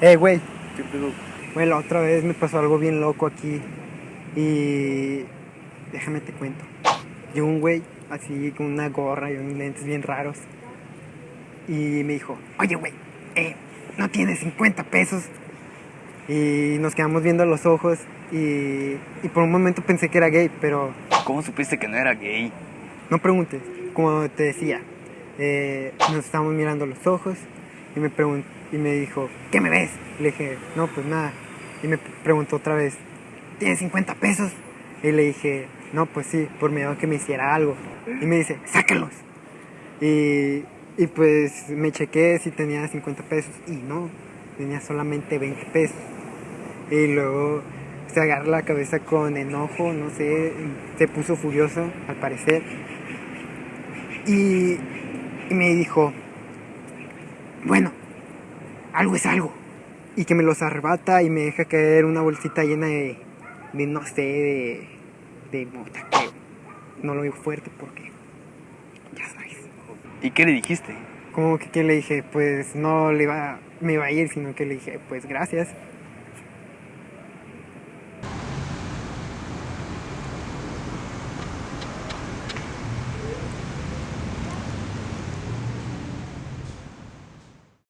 Eh, güey, ¿Qué pedo? güey, la otra vez me pasó algo bien loco aquí. Y. Déjame te cuento. Llegó un güey así con una gorra y unos lentes bien raros. Y me dijo: Oye, güey, eh, no tienes 50 pesos. Y nos quedamos viendo los ojos. Y, y por un momento pensé que era gay, pero ¿Cómo supiste que no era gay? no preguntes. Como te decía, eh, nos estábamos mirando los ojos. Y me, pregun- y me dijo: ¿Qué me ves? Le dije: No, pues nada. Y me preguntó otra vez: ¿Tienes 50 pesos? Y le dije: No, pues sí, por miedo a que me hiciera algo. Y me dice: Sácalos. Y, y pues me chequé si tenía 50 pesos. Y no, tenía solamente 20 pesos. Y luego se agarra la cabeza con enojo, no sé, se puso furioso al parecer. Y, y me dijo, bueno, algo es algo. Y que me los arrebata y me deja caer una bolsita llena de, de no sé, de, de creo. No lo digo fuerte porque, ya sabes. ¿Y qué le dijiste? Como que, que le dije, pues no le iba, me iba a ir, sino que le dije, pues gracias.